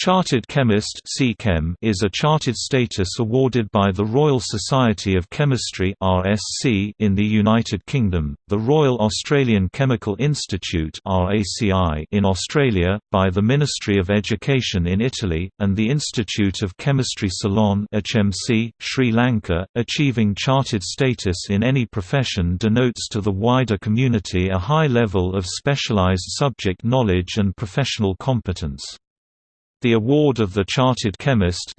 Chartered Chemist is a chartered status awarded by the Royal Society of Chemistry in the United Kingdom, the Royal Australian Chemical Institute in Australia, by the Ministry of Education in Italy, and the Institute of Chemistry Ceylon Sri Lanka. Achieving chartered status in any profession denotes to the wider community a high level of specialised subject knowledge and professional competence. The award of the Chartered Chemist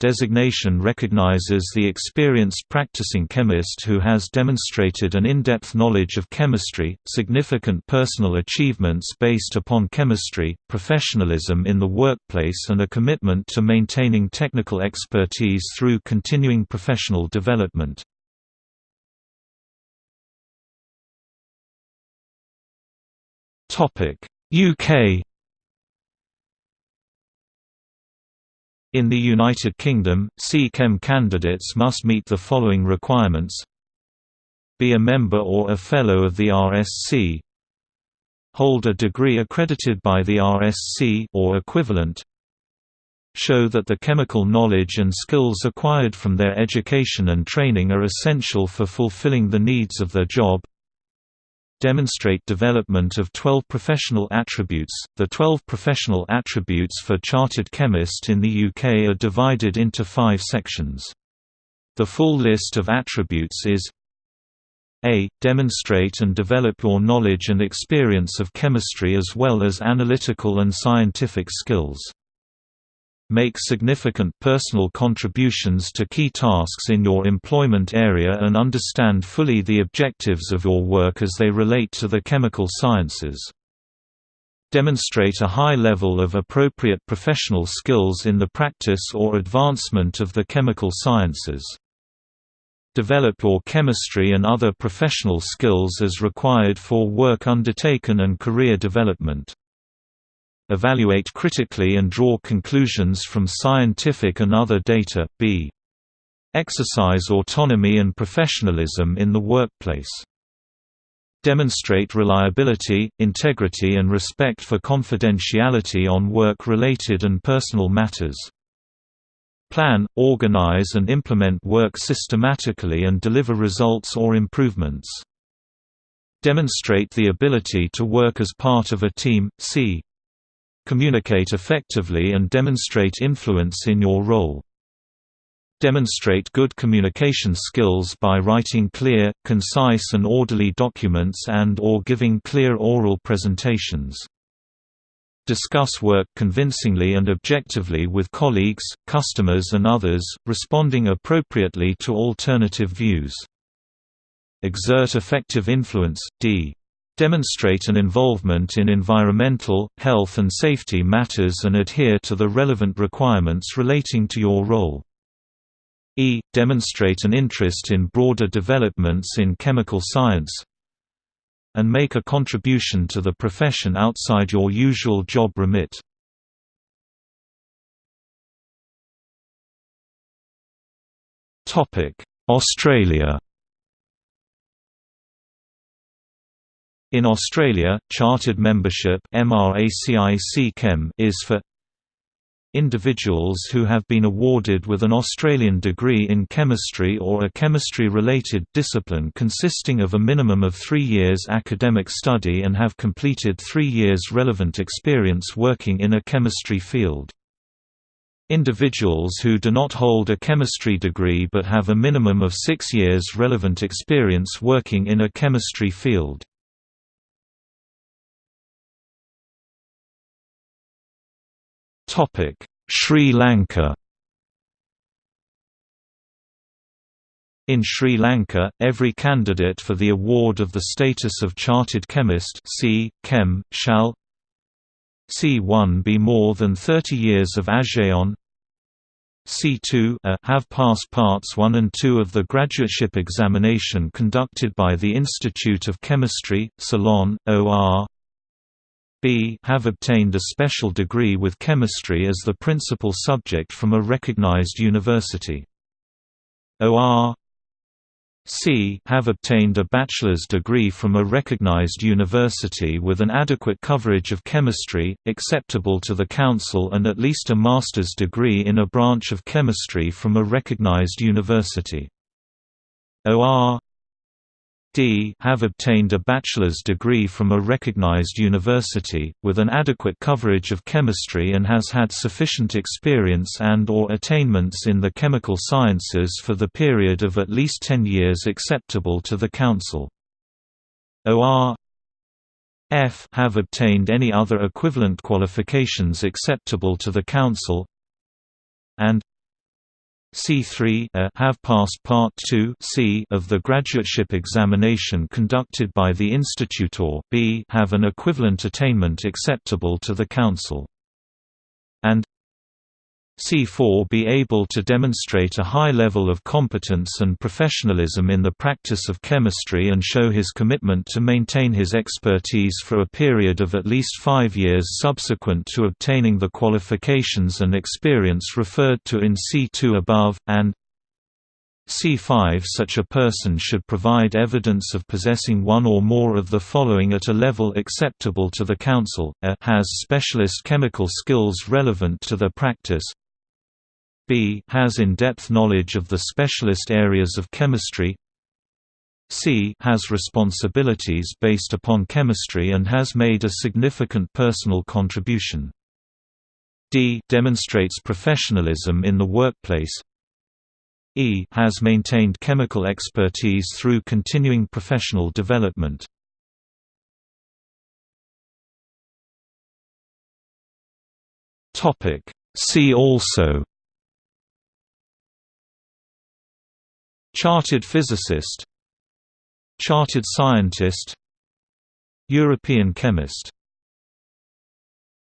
designation recognizes the experienced practicing chemist who has demonstrated an in-depth knowledge of chemistry, significant personal achievements based upon chemistry, professionalism in the workplace and a commitment to maintaining technical expertise through continuing professional development. UK In the United Kingdom, C-Chem candidates must meet the following requirements. Be a member or a Fellow of the RSC Hold a degree accredited by the RSC or equivalent. Show that the chemical knowledge and skills acquired from their education and training are essential for fulfilling the needs of their job demonstrate development of 12 professional attributes. The 12 professional attributes for chartered chemist in the UK are divided into five sections. The full list of attributes is a. Demonstrate and develop your knowledge and experience of chemistry as well as analytical and scientific skills make significant personal contributions to key tasks in your employment area and understand fully the objectives of your work as they relate to the chemical sciences. Demonstrate a high level of appropriate professional skills in the practice or advancement of the chemical sciences. Develop your chemistry and other professional skills as required for work undertaken and career development evaluate critically and draw conclusions from scientific and other data, b. Exercise autonomy and professionalism in the workplace. Demonstrate reliability, integrity and respect for confidentiality on work-related and personal matters. Plan, organize and implement work systematically and deliver results or improvements. Demonstrate the ability to work as part of a team, c. Communicate effectively and demonstrate influence in your role. Demonstrate good communication skills by writing clear, concise and orderly documents and or giving clear oral presentations. Discuss work convincingly and objectively with colleagues, customers and others, responding appropriately to alternative views. Exert effective influence, d. Demonstrate an involvement in environmental, health and safety matters and adhere to the relevant requirements relating to your role. E. Demonstrate an interest in broader developments in chemical science and make a contribution to the profession outside your usual job remit. Australia In Australia, chartered membership is for individuals who have been awarded with an Australian degree in chemistry or a chemistry-related discipline consisting of a minimum of three years academic study and have completed three years relevant experience working in a chemistry field. Individuals who do not hold a chemistry degree but have a minimum of six years relevant experience working in a chemistry field. Sri Lanka In Sri Lanka, every candidate for the award of the status of Chartered Chemist C. Chem, shall C1 be more than 30 years of ASEAN C2 a have passed parts 1 and 2 of the graduateship examination conducted by the Institute of Chemistry, Ceylon, OR B have obtained a special degree with chemistry as the principal subject from a recognized university. OR c have obtained a bachelor's degree from a recognized university with an adequate coverage of chemistry, acceptable to the Council and at least a master's degree in a branch of chemistry from a recognized university. OR D. have obtained a bachelor's degree from a recognized university, with an adequate coverage of chemistry and has had sufficient experience and or attainments in the chemical sciences for the period of at least 10 years acceptable to the Council. OR F. have obtained any other equivalent qualifications acceptable to the Council. And C3 uh, have passed Part 2 C of the graduateship examination conducted by the institute or B have an equivalent attainment acceptable to the Council. And C4 be able to demonstrate a high level of competence and professionalism in the practice of chemistry and show his commitment to maintain his expertise for a period of at least five years subsequent to obtaining the qualifications and experience referred to in C2 above, and C5 Such a person should provide evidence of possessing one or more of the following at a level acceptable to the Council, a has specialist chemical skills relevant to their practice, B has in-depth knowledge of the specialist areas of chemistry C has responsibilities based upon chemistry and has made a significant personal contribution. D demonstrates professionalism in the workplace E has maintained chemical expertise through continuing professional development. Topic See also Chartered physicist Chartered scientist European chemist